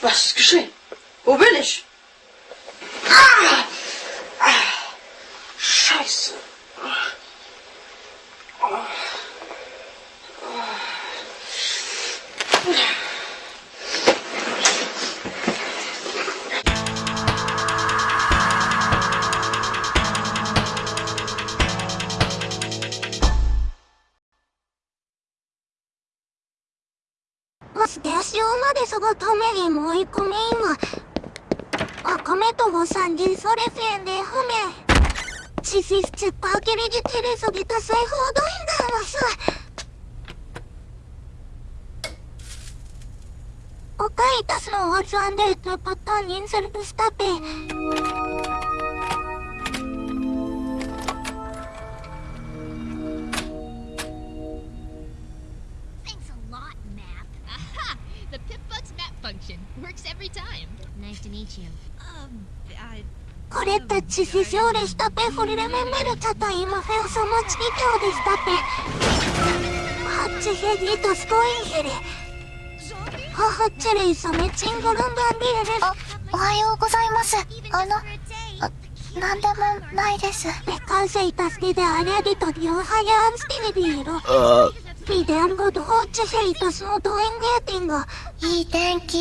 Was ist geschehen? Wo bin ich? Ah! Ah! Scheiße. ステーションまでそがためにもう一個目今赤目とご三人それせんで不明チシスチパーキリジテレソギタ製法ドインダーマスおかいたすのおつんでとパターンインセルトスタペ The Pipbug's map function works every time. Nice to meet you. Um, I... これたちししょうでしたぺフリレメンベルチャタイマフェオソモチキキョウでしたぺハッチヘリとスコインヘレハハッチレイサメチンゴルンバンディエレあ、おはようございます。あの、あ、なんでもないです。ペカセイタスティデアレディトディオハヤンスティビディロビデアルゴドホッチェイタスのドエンゲーティングいい天気。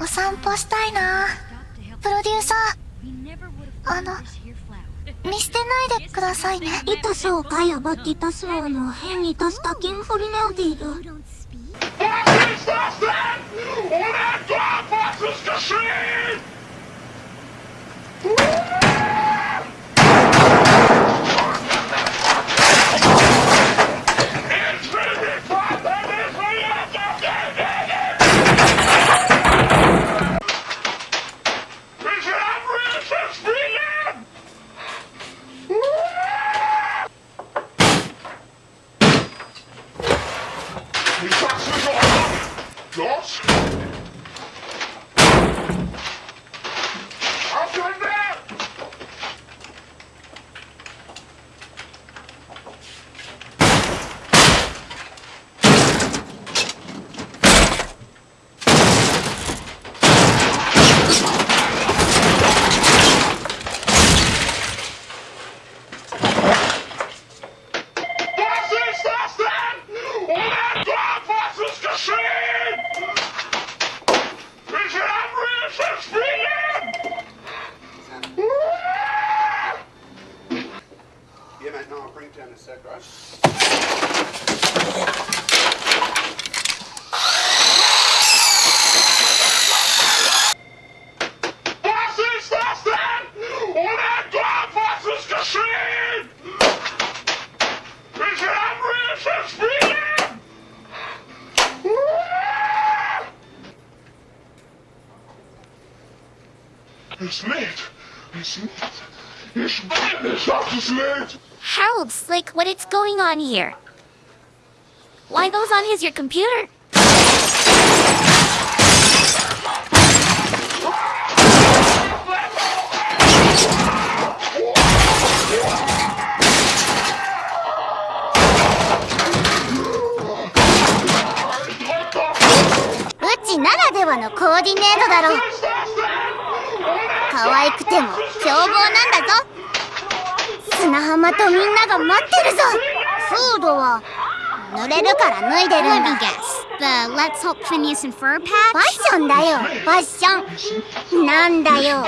お散歩したいな。プロデューサー、あの、見捨てないでくださいね。イタスをかやばっていたすのの変にタスタキンフリネオディル Ich sag's nicht auf! Los! Es lädt! Es lädt! Ich will nicht, dass es lädt! Harold Slick, what is going on here? Why goes on his your computer? Drück doch! うちならではのコーディネートだろ。 Was 可愛くても凶暴なんだぞ。砂浜とみんなが待ってるぞ。フードは濡れるから脱いでるんだ。The Let's Hope Phineas and Fur ファッ patch? ションだよ。ファッション。なんだよ。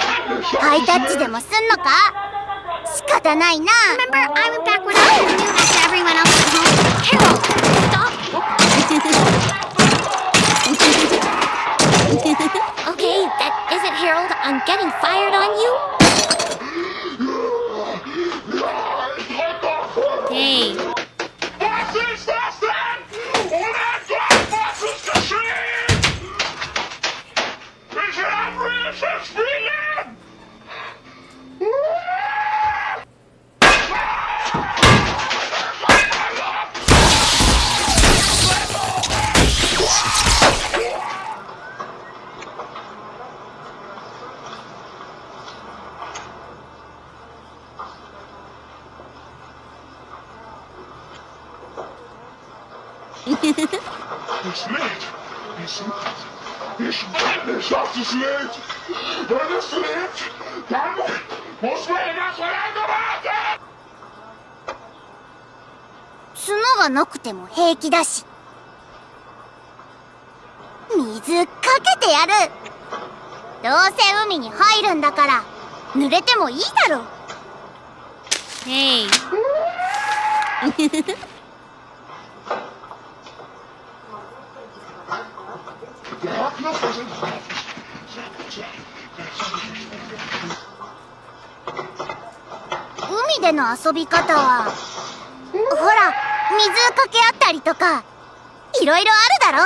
ハイタッチでもすんのか仕方ないな。Remember, I went back when I was new after everyone else went home. Harold, I'm getting fired on you. Es lädt! Es lädt! Ich, ich dachte schlecht. Wenn es lebt, dann muss man das verlängern warten. 角がなくても平気だし。水かけてやるどうせ海に入るんだから、濡れてもいいだろ Hey 海での遊び方は、ほら、水かけ合ったりとか、いろいろあるだろ。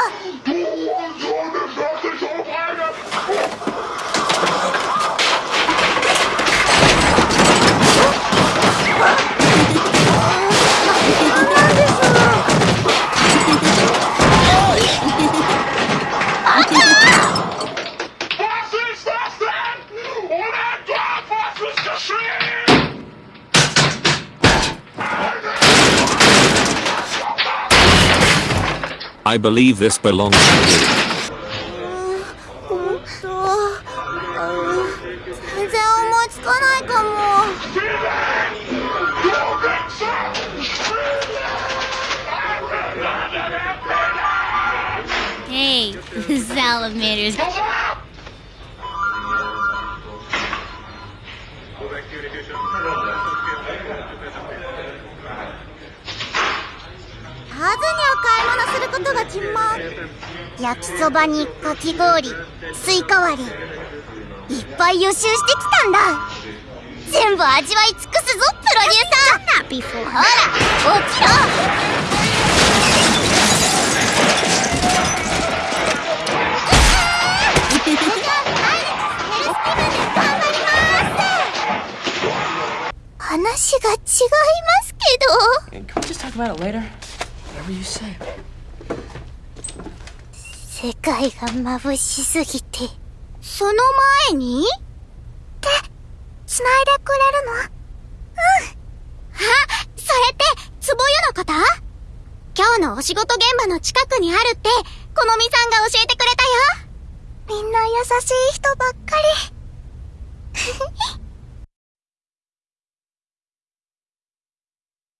I believe this belongs to you. Hey, salamanders. ことが決ま焼きそばにかき氷スイカ割りいっぱい予習してきたんだ全部味わい尽くすぞプロデューサーほら起きろ話が違いますけど Can we just talk about it later? Whatever you say. 世界が眩しすぎて。その前に？って、繋いでくれるの？うん。あ、それって、つぼ湯のこと？今日のお仕事現場の近くにあるって、このみさんが教えてくれたよ。みんな優しい人ばっかり。